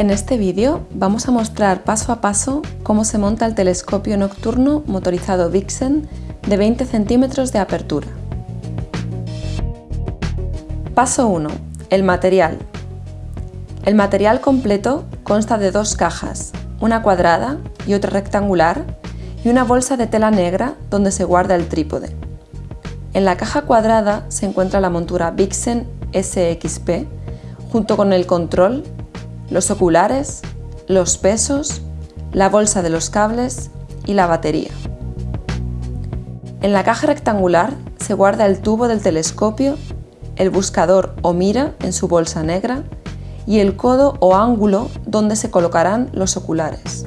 En este vídeo vamos a mostrar paso a paso cómo se monta el telescopio nocturno motorizado Vixen de 20 centímetros de apertura. Paso 1. El material. El material completo consta de dos cajas, una cuadrada y otra rectangular, y una bolsa de tela negra donde se guarda el trípode. En la caja cuadrada se encuentra la montura Vixen SXP, junto con el control, los oculares, los pesos, la bolsa de los cables y la batería. En la caja rectangular se guarda el tubo del telescopio, el buscador o mira en su bolsa negra y el codo o ángulo donde se colocarán los oculares.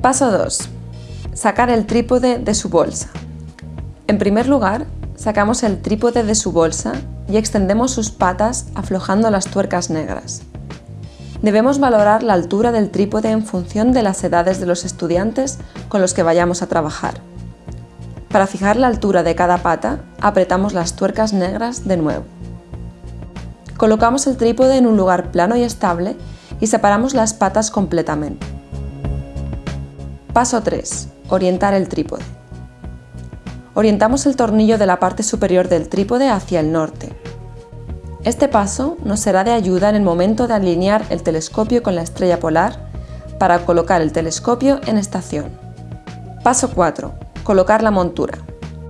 Paso 2. Sacar el trípode de su bolsa. En primer lugar, sacamos el trípode de su bolsa y extendemos sus patas aflojando las tuercas negras. Debemos valorar la altura del trípode en función de las edades de los estudiantes con los que vayamos a trabajar. Para fijar la altura de cada pata, apretamos las tuercas negras de nuevo. Colocamos el trípode en un lugar plano y estable y separamos las patas completamente. Paso 3. Orientar el trípode. Orientamos el tornillo de la parte superior del trípode hacia el norte. Este paso nos será de ayuda en el momento de alinear el telescopio con la estrella polar para colocar el telescopio en estación. Paso 4. Colocar la montura.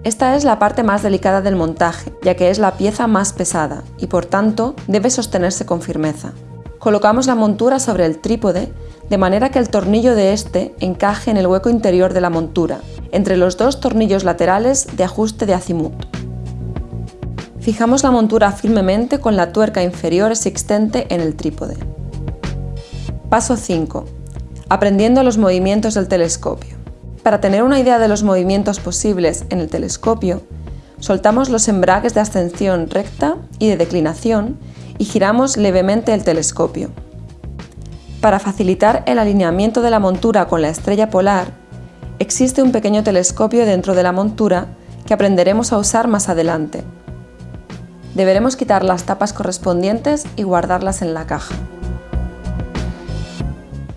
Esta es la parte más delicada del montaje, ya que es la pieza más pesada y por tanto debe sostenerse con firmeza. Colocamos la montura sobre el trípode de manera que el tornillo de este encaje en el hueco interior de la montura entre los dos tornillos laterales de ajuste de azimut. Fijamos la montura firmemente con la tuerca inferior existente en el trípode. Paso 5. Aprendiendo los movimientos del telescopio. Para tener una idea de los movimientos posibles en el telescopio, soltamos los embragues de ascensión recta y de declinación y giramos levemente el telescopio. Para facilitar el alineamiento de la montura con la estrella polar, existe un pequeño telescopio dentro de la montura que aprenderemos a usar más adelante. Deberemos quitar las tapas correspondientes y guardarlas en la caja.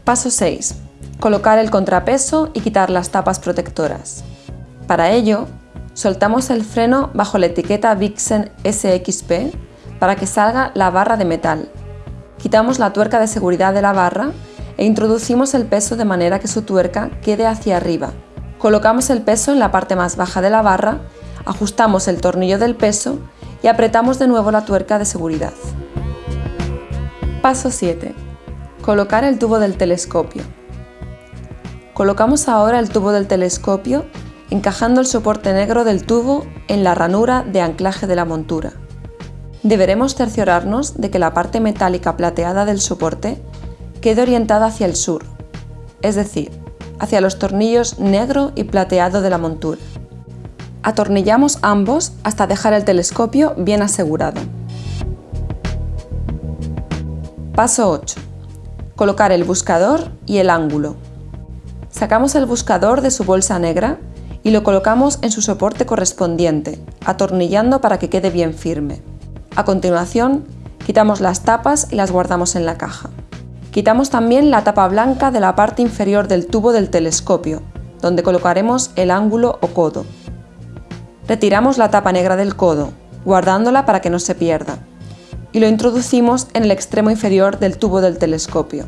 Paso 6. Colocar el contrapeso y quitar las tapas protectoras. Para ello, soltamos el freno bajo la etiqueta Vixen SXP para que salga la barra de metal. Quitamos la tuerca de seguridad de la barra e introducimos el peso de manera que su tuerca quede hacia arriba. Colocamos el peso en la parte más baja de la barra, ajustamos el tornillo del peso y apretamos de nuevo la tuerca de seguridad. Paso 7. Colocar el tubo del telescopio. Colocamos ahora el tubo del telescopio encajando el soporte negro del tubo en la ranura de anclaje de la montura. Deberemos cerciorarnos de que la parte metálica plateada del soporte quede orientada hacia el sur, es decir, hacia los tornillos negro y plateado de la montura. Atornillamos ambos hasta dejar el telescopio bien asegurado. Paso 8. Colocar el buscador y el ángulo. Sacamos el buscador de su bolsa negra y lo colocamos en su soporte correspondiente, atornillando para que quede bien firme. A continuación, quitamos las tapas y las guardamos en la caja. Quitamos también la tapa blanca de la parte inferior del tubo del telescopio, donde colocaremos el ángulo o codo. Retiramos la tapa negra del codo, guardándola para que no se pierda, y lo introducimos en el extremo inferior del tubo del telescopio,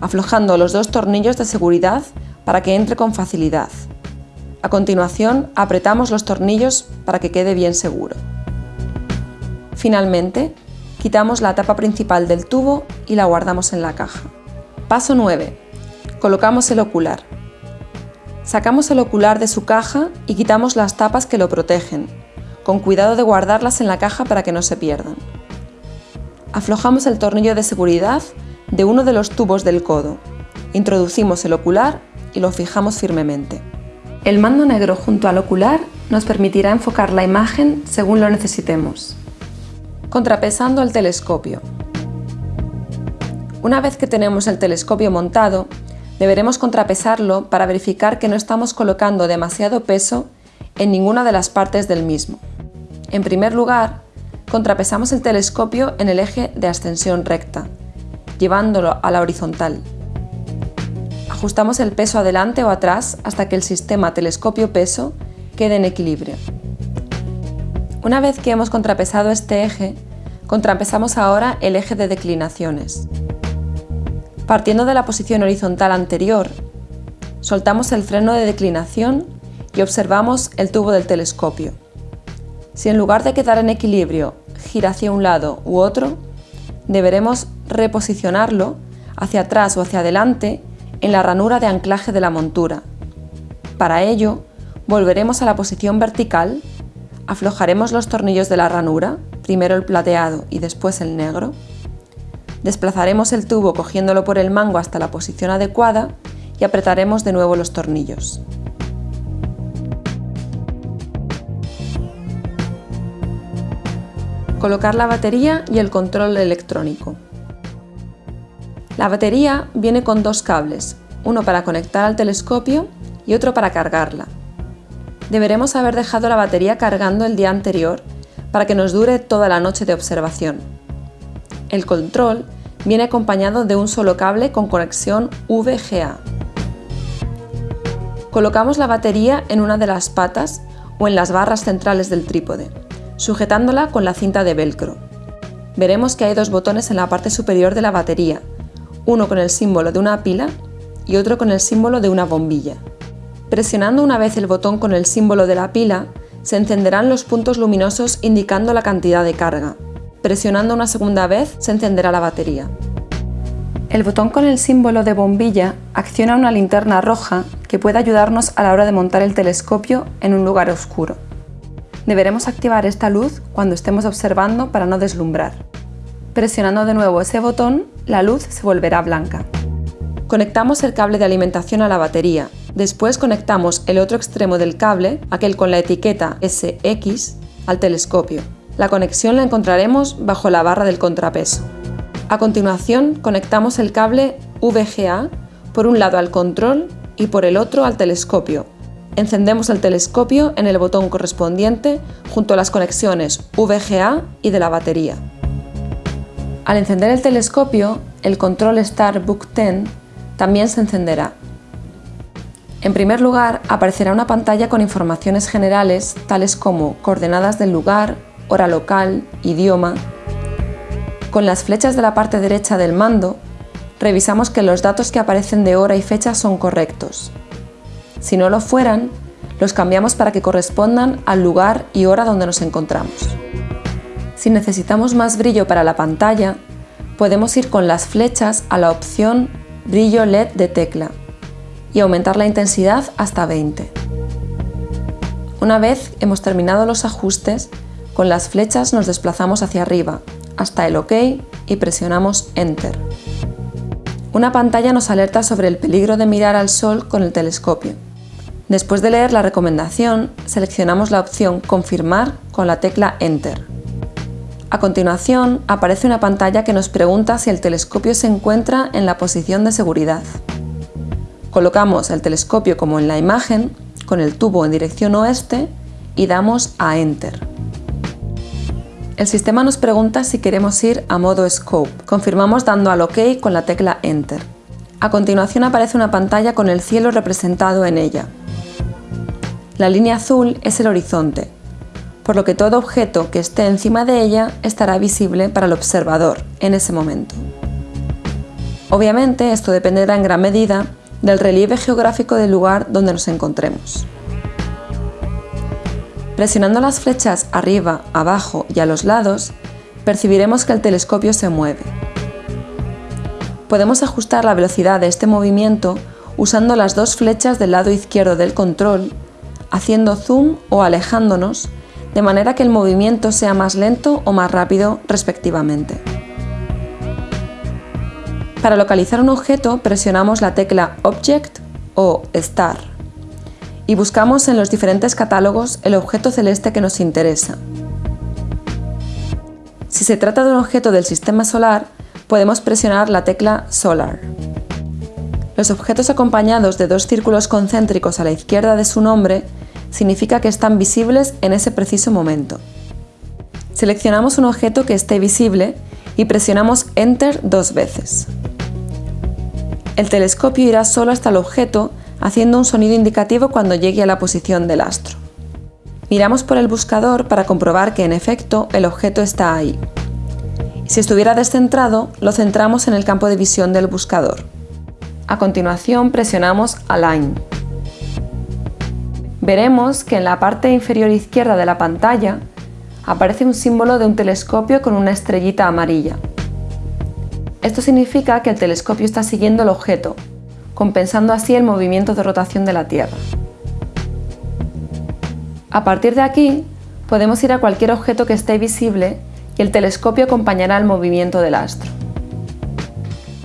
aflojando los dos tornillos de seguridad para que entre con facilidad. A continuación, apretamos los tornillos para que quede bien seguro. Finalmente, Quitamos la tapa principal del tubo y la guardamos en la caja. Paso 9. Colocamos el ocular. Sacamos el ocular de su caja y quitamos las tapas que lo protegen, con cuidado de guardarlas en la caja para que no se pierdan. Aflojamos el tornillo de seguridad de uno de los tubos del codo, introducimos el ocular y lo fijamos firmemente. El mando negro junto al ocular nos permitirá enfocar la imagen según lo necesitemos. Contrapesando el telescopio. Una vez que tenemos el telescopio montado, deberemos contrapesarlo para verificar que no estamos colocando demasiado peso en ninguna de las partes del mismo. En primer lugar, contrapesamos el telescopio en el eje de ascensión recta llevándolo a la horizontal. Ajustamos el peso adelante o atrás hasta que el sistema telescopio-peso quede en equilibrio. Una vez que hemos contrapesado este eje, contrapesamos ahora el eje de declinaciones. Partiendo de la posición horizontal anterior, soltamos el freno de declinación y observamos el tubo del telescopio. Si en lugar de quedar en equilibrio gira hacia un lado u otro, deberemos reposicionarlo hacia atrás o hacia adelante en la ranura de anclaje de la montura. Para ello, volveremos a la posición vertical, aflojaremos los tornillos de la ranura, primero el plateado y después el negro, desplazaremos el tubo cogiéndolo por el mango hasta la posición adecuada y apretaremos de nuevo los tornillos. Colocar la batería y el control electrónico. La batería viene con dos cables, uno para conectar al telescopio y otro para cargarla. Deberemos haber dejado la batería cargando el día anterior para que nos dure toda la noche de observación. El control viene acompañado de un solo cable con conexión VGA. Colocamos la batería en una de las patas o en las barras centrales del trípode sujetándola con la cinta de velcro. Veremos que hay dos botones en la parte superior de la batería, uno con el símbolo de una pila y otro con el símbolo de una bombilla. Presionando una vez el botón con el símbolo de la pila, se encenderán los puntos luminosos indicando la cantidad de carga. Presionando una segunda vez, se encenderá la batería. El botón con el símbolo de bombilla acciona una linterna roja que puede ayudarnos a la hora de montar el telescopio en un lugar oscuro. Deberemos activar esta luz cuando estemos observando para no deslumbrar. Presionando de nuevo ese botón, la luz se volverá blanca. Conectamos el cable de alimentación a la batería. Después conectamos el otro extremo del cable, aquel con la etiqueta SX, al telescopio. La conexión la encontraremos bajo la barra del contrapeso. A continuación, conectamos el cable VGA por un lado al control y por el otro al telescopio, Encendemos el telescopio en el botón correspondiente junto a las conexiones VGA y de la batería. Al encender el telescopio, el control Starbook 10 también se encenderá. En primer lugar, aparecerá una pantalla con informaciones generales tales como coordenadas del lugar, hora local, idioma. Con las flechas de la parte derecha del mando, revisamos que los datos que aparecen de hora y fecha son correctos. Si no lo fueran, los cambiamos para que correspondan al lugar y hora donde nos encontramos. Si necesitamos más brillo para la pantalla, podemos ir con las flechas a la opción Brillo LED de tecla y aumentar la intensidad hasta 20. Una vez hemos terminado los ajustes, con las flechas nos desplazamos hacia arriba, hasta el OK y presionamos Enter. Una pantalla nos alerta sobre el peligro de mirar al sol con el telescopio. Después de leer la recomendación, seleccionamos la opción Confirmar con la tecla Enter. A continuación, aparece una pantalla que nos pregunta si el telescopio se encuentra en la posición de seguridad. Colocamos el telescopio como en la imagen, con el tubo en dirección oeste y damos a Enter. El sistema nos pregunta si queremos ir a modo Scope. Confirmamos dando al OK con la tecla Enter. A continuación aparece una pantalla con el cielo representado en ella. La línea azul es el horizonte, por lo que todo objeto que esté encima de ella estará visible para el observador en ese momento. Obviamente esto dependerá en gran medida del relieve geográfico del lugar donde nos encontremos. Presionando las flechas arriba, abajo y a los lados, percibiremos que el telescopio se mueve. Podemos ajustar la velocidad de este movimiento usando las dos flechas del lado izquierdo del control haciendo zoom o alejándonos, de manera que el movimiento sea más lento o más rápido respectivamente. Para localizar un objeto presionamos la tecla Object o Star y buscamos en los diferentes catálogos el objeto celeste que nos interesa. Si se trata de un objeto del sistema solar, podemos presionar la tecla Solar. Los objetos acompañados de dos círculos concéntricos a la izquierda de su nombre significa que están visibles en ese preciso momento. Seleccionamos un objeto que esté visible y presionamos Enter dos veces. El telescopio irá solo hasta el objeto haciendo un sonido indicativo cuando llegue a la posición del astro. Miramos por el buscador para comprobar que en efecto el objeto está ahí. Si estuviera descentrado, lo centramos en el campo de visión del buscador. A continuación presionamos Align. Veremos que en la parte inferior izquierda de la pantalla aparece un símbolo de un telescopio con una estrellita amarilla. Esto significa que el telescopio está siguiendo el objeto, compensando así el movimiento de rotación de la Tierra. A partir de aquí, podemos ir a cualquier objeto que esté visible y el telescopio acompañará el movimiento del astro.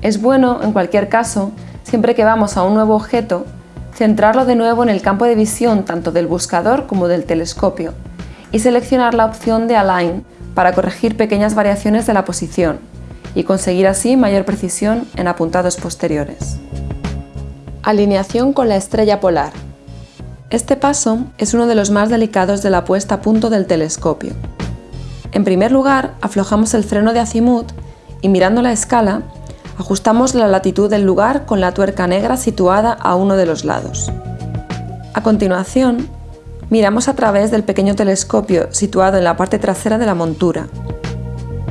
Es bueno, en cualquier caso, siempre que vamos a un nuevo objeto, centrarlo de nuevo en el campo de visión tanto del buscador como del telescopio y seleccionar la opción de Align para corregir pequeñas variaciones de la posición y conseguir así mayor precisión en apuntados posteriores. Alineación con la estrella polar. Este paso es uno de los más delicados de la puesta a punto del telescopio. En primer lugar, aflojamos el freno de azimut y mirando la escala, ajustamos la latitud del lugar con la tuerca negra situada a uno de los lados. A continuación, Miramos a través del pequeño telescopio situado en la parte trasera de la montura.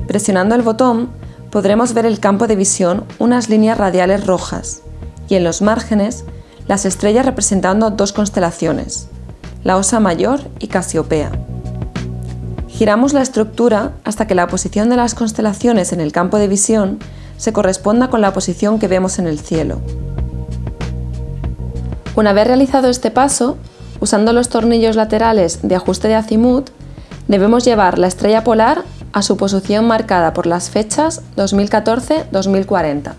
Presionando el botón podremos ver el campo de visión unas líneas radiales rojas y en los márgenes las estrellas representando dos constelaciones, la Osa Mayor y Casiopea. Giramos la estructura hasta que la posición de las constelaciones en el campo de visión se corresponda con la posición que vemos en el cielo. Una vez realizado este paso, Usando los tornillos laterales de ajuste de azimut, debemos llevar la estrella polar a su posición marcada por las fechas 2014-2040.